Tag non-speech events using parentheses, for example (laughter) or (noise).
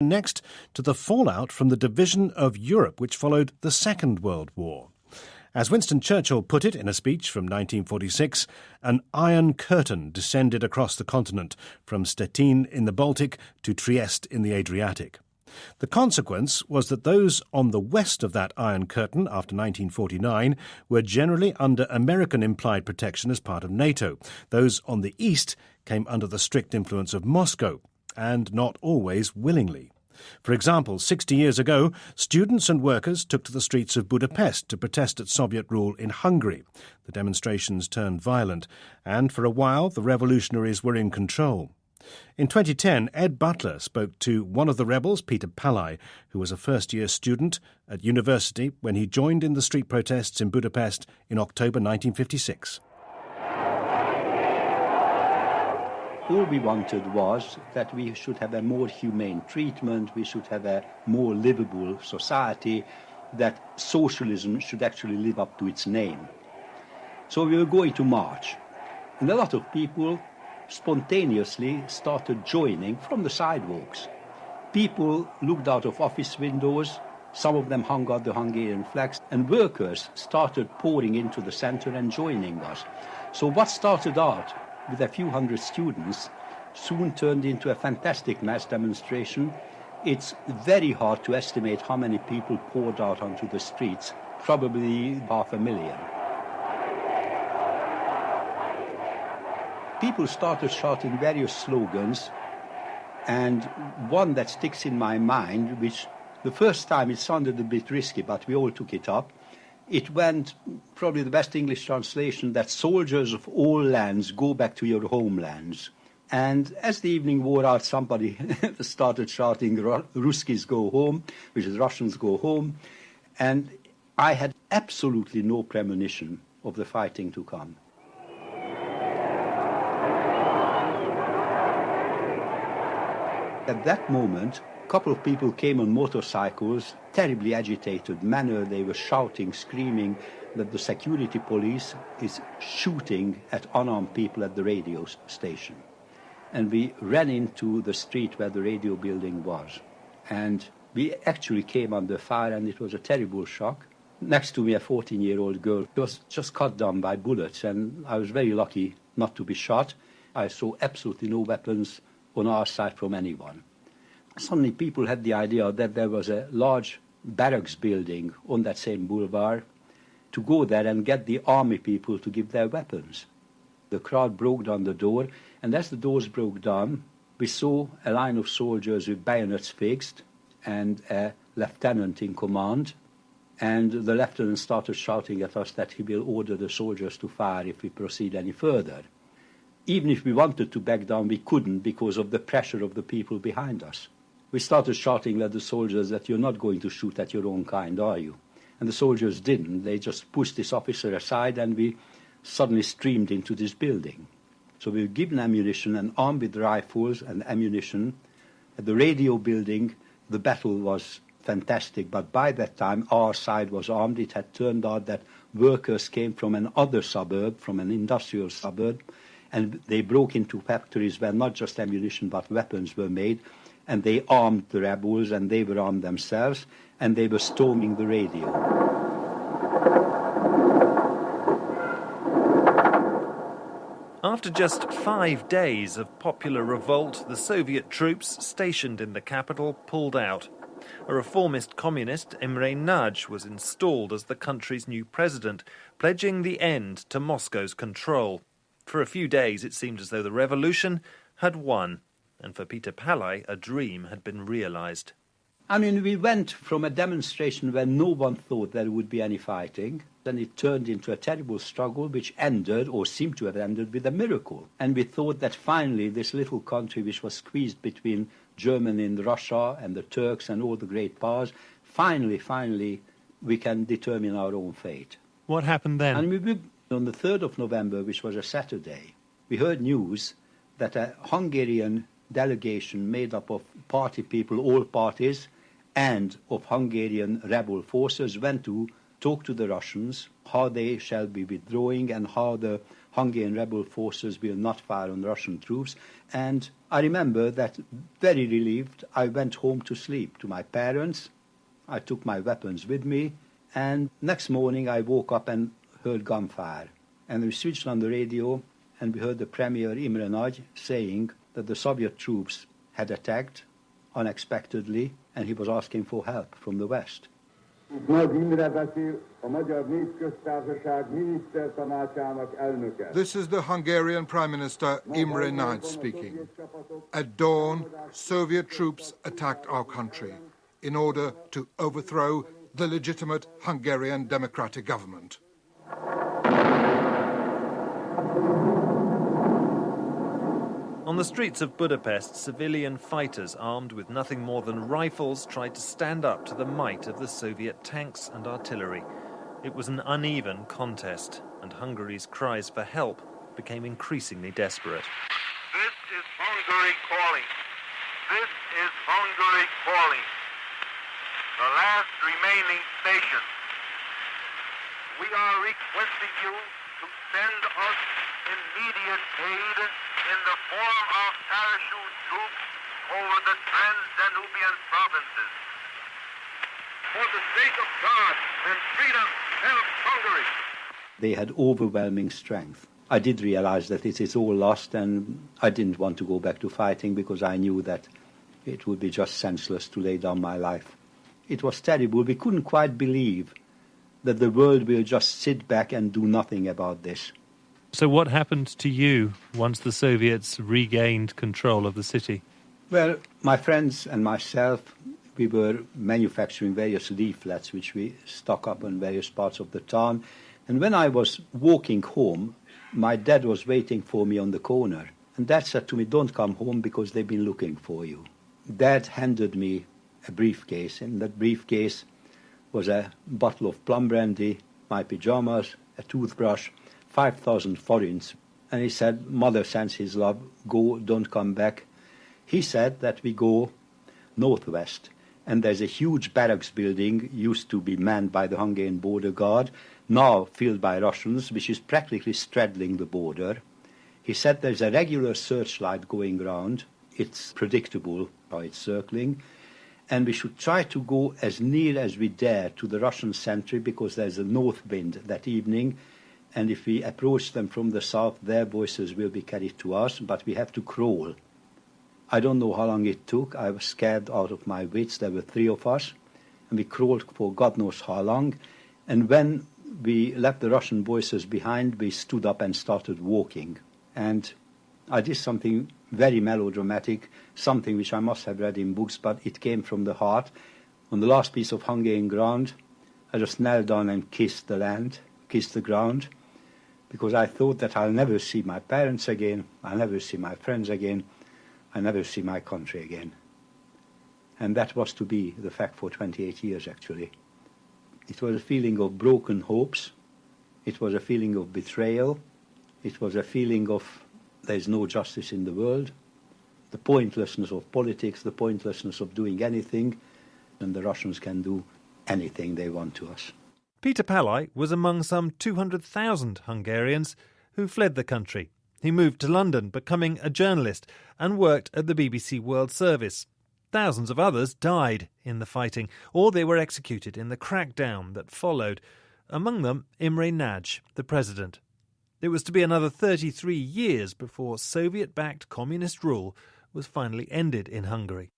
Next to the fallout from the division of Europe, which followed the Second World War. As Winston Churchill put it in a speech from 1946, an iron curtain descended across the continent from Stettin in the Baltic to Trieste in the Adriatic. The consequence was that those on the west of that Iron Curtain after 1949 were generally under American implied protection as part of NATO. Those on the east came under the strict influence of Moscow, and not always willingly. For example, 60 years ago, students and workers took to the streets of Budapest to protest at Soviet rule in Hungary. The demonstrations turned violent, and for a while the revolutionaries were in control. In 2010, Ed Butler spoke to one of the rebels, Peter Pallai, who was a first year student at university when he joined in the street protests in Budapest in October 1956. All we wanted was that we should have a more humane treatment, we should have a more livable society, that socialism should actually live up to its name. So we were going to march. And a lot of people spontaneously started joining from the sidewalks. People looked out of office windows, some of them hung out the Hungarian flags, and workers started pouring into the center and joining us. So what started out with a few hundred students soon turned into a fantastic mass demonstration. It's very hard to estimate how many people poured out onto the streets, probably half a million. People started shouting various slogans, and one that sticks in my mind, which the first time it sounded a bit risky, but we all took it up, it went probably the best English translation that soldiers of all lands go back to your homelands. And as the evening wore out, somebody (laughs) started shouting, Ruskis go home, which is Russians go home. And I had absolutely no premonition of the fighting to come. At that moment, couple of people came on motorcycles, terribly agitated manner. They were shouting, screaming that the security police is shooting at unarmed people at the radio station. And we ran into the street where the radio building was. And we actually came under fire, and it was a terrible shock. Next to me, a 14 year old girl was just cut down by bullets, and I was very lucky not to be shot. I saw absolutely no weapons on our side from anyone suddenly people had the idea that there was a large barracks building on that same boulevard to go there and get the army people to give their weapons. The crowd broke down the door, and as the doors broke down, we saw a line of soldiers with bayonets fixed and a lieutenant in command. And the lieutenant started shouting at us that he will order the soldiers to fire if we proceed any further. Even if we wanted to back down, we couldn't because of the pressure of the people behind us we started shouting at the soldiers that you're not going to shoot at your own kind, are you? And the soldiers didn't. They just pushed this officer aside and we suddenly streamed into this building. So we were given ammunition and armed with rifles and ammunition. At the radio building, the battle was fantastic, but by that time our side was armed. It had turned out that workers came from another suburb, from an industrial suburb, and they broke into factories where not just ammunition but weapons were made and they armed the rebels and they were armed themselves and they were storming the radio. After just five days of popular revolt, the Soviet troops stationed in the capital pulled out. A reformist communist, Imre Nagy, was installed as the country's new president, pledging the end to Moscow's control. For a few days, it seemed as though the revolution had won and for Peter Pallai, a dream had been realized. I mean, we went from a demonstration where no one thought there would be any fighting, then it turned into a terrible struggle which ended, or seemed to have ended, with a miracle. And we thought that finally this little country, which was squeezed between Germany and Russia and the Turks and all the great powers, finally, finally, we can determine our own fate. What happened then? And we, on the 3rd of November, which was a Saturday, we heard news that a Hungarian delegation made up of party people, all parties, and of Hungarian rebel forces went to talk to the Russians how they shall be withdrawing and how the Hungarian rebel forces will not fire on Russian troops. And I remember that very relieved, I went home to sleep to my parents. I took my weapons with me. And next morning I woke up and heard gunfire. And we switched on the radio and we heard the Premier Imre Nagy saying that the Soviet troops had attacked unexpectedly and he was asking for help from the West. This is the Hungarian Prime Minister Imre Nagy speaking. At dawn, Soviet troops attacked our country in order to overthrow the legitimate Hungarian democratic government. On the streets of Budapest, civilian fighters armed with nothing more than rifles tried to stand up to the might of the Soviet tanks and artillery. It was an uneven contest, and Hungary's cries for help became increasingly desperate. This is Hungary calling. This is Hungary calling. The last remaining station. We are requesting you to send us immediate aid in the form of parachute troops over the Trans-Danubian provinces. For the sake of God and freedom, help Hungary. They had overwhelming strength. I did realize that it is all lost, and I didn't want to go back to fighting because I knew that it would be just senseless to lay down my life. It was terrible. We couldn't quite believe that the world will just sit back and do nothing about this. So, what happened to you once the Soviets regained control of the city? Well, my friends and myself, we were manufacturing various leaflets which we stuck up in various parts of the town. And when I was walking home, my dad was waiting for me on the corner. And dad said to me, Don't come home because they've been looking for you. Dad handed me a briefcase. In that briefcase was a bottle of plum brandy, my pajamas, a toothbrush, 5,000 forints. And he said, Mother sends his love, go, don't come back. He said that we go northwest. And there's a huge barracks building, used to be manned by the Hungarian border guard, now filled by Russians, which is practically straddling the border. He said there's a regular searchlight going round. It's predictable how it's circling. And we should try to go as near as we dare to the Russian sentry because there's a north wind that evening and if we approach them from the south, their voices will be carried to us, but we have to crawl. I don't know how long it took. I was scared out of my wits. There were three of us, and we crawled for God knows how long. And when we left the Russian voices behind, we stood up and started walking. And I did something very melodramatic, something which I must have read in books, but it came from the heart. On the last piece of Hungarian ground, I just knelt down and kissed the land, kissed the ground, because I thought that I'll never see my parents again, I'll never see my friends again, I'll never see my country again. And that was to be the fact for 28 years, actually. It was a feeling of broken hopes, it was a feeling of betrayal, it was a feeling of there's no justice in the world, the pointlessness of politics, the pointlessness of doing anything, and the Russians can do anything they want to us. Peter Pallai was among some 200,000 Hungarians who fled the country. He moved to London, becoming a journalist, and worked at the BBC World Service. Thousands of others died in the fighting, or they were executed in the crackdown that followed, among them Imre Nagy, the president. It was to be another 33 years before Soviet backed communist rule was finally ended in Hungary.